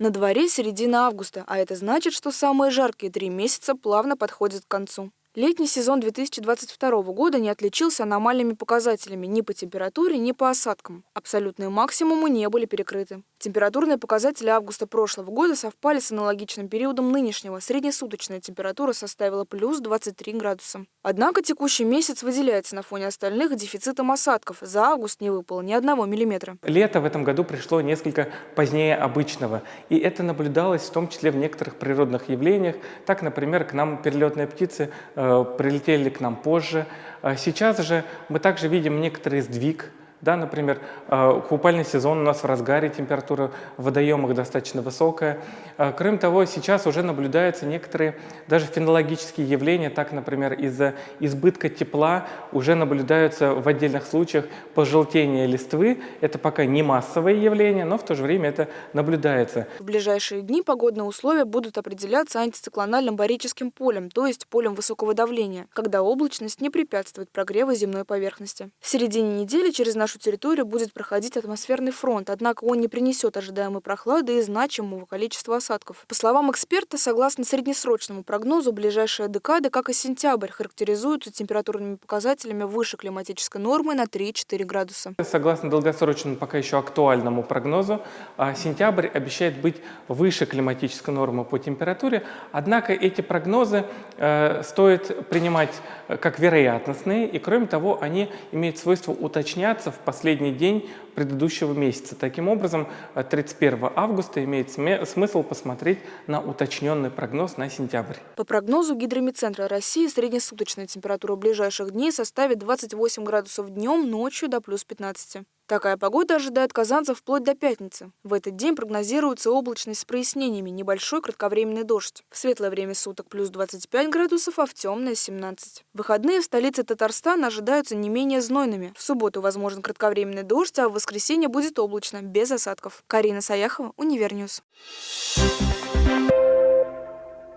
На дворе середина августа, а это значит, что самые жаркие три месяца плавно подходят к концу. Летний сезон 2022 года не отличился аномальными показателями ни по температуре, ни по осадкам. Абсолютные максимумы не были перекрыты. Температурные показатели августа прошлого года совпали с аналогичным периодом нынешнего. Среднесуточная температура составила плюс 23 градуса. Однако текущий месяц выделяется на фоне остальных дефицитом осадков. За август не выпало ни одного миллиметра. Лето в этом году пришло несколько позднее обычного. И это наблюдалось в том числе в некоторых природных явлениях. Так, например, к нам перелетные птицы э, прилетели к нам позже. А сейчас же мы также видим некоторый сдвиг да, например, э, купальный сезон у нас в разгаре, температура в водоемах достаточно высокая. Э, кроме того, сейчас уже наблюдаются некоторые даже фенологические явления, так, например, из-за избытка тепла уже наблюдаются в отдельных случаях пожелтение листвы. Это пока не массовое явление, но в то же время это наблюдается. В ближайшие дни погодные условия будут определяться антициклональным барическим полем, то есть полем высокого давления, когда облачность не препятствует прогреву земной поверхности. В середине недели через наш нашу территорию будет проходить атмосферный фронт, однако он не принесет ожидаемой прохлады и значимого количества осадков. По словам эксперта, согласно среднесрочному прогнозу, ближайшая декада, как и сентябрь, характеризуются температурными показателями выше климатической нормы на 3-4 градуса. Согласно долгосрочному, пока еще актуальному прогнозу, а, сентябрь обещает быть выше климатической нормы по температуре, однако эти прогнозы э, стоит принимать э, как вероятностные, и кроме того, они имеют свойство уточняться в в последний день предыдущего месяца. Таким образом, 31 августа имеет смысл посмотреть на уточненный прогноз на сентябрь. По прогнозу Гидромедцентра России среднесуточная температура ближайших дней составит 28 градусов днем, ночью до плюс 15. Такая погода ожидает казанцев вплоть до пятницы. В этот день прогнозируется облачность с прояснениями, небольшой кратковременный дождь. В светлое время суток плюс 25 градусов, а в темное 17. Выходные в столице Татарстана ожидаются не менее знойными. В субботу возможен кратковременный дождь, а в воскресенье будет облачно, без осадков. Карина Саяхова, Универ News. Thank you.